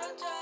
I'll try.